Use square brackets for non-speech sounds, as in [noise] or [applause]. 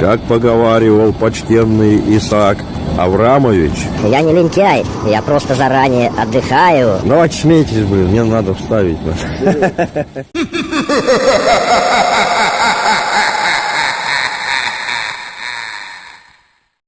Как поговаривал почтенный Исаак Аврамович. Я не лентяй, я просто заранее отдыхаю. Ну, смейтесь, блин, мне надо вставить. [laughs]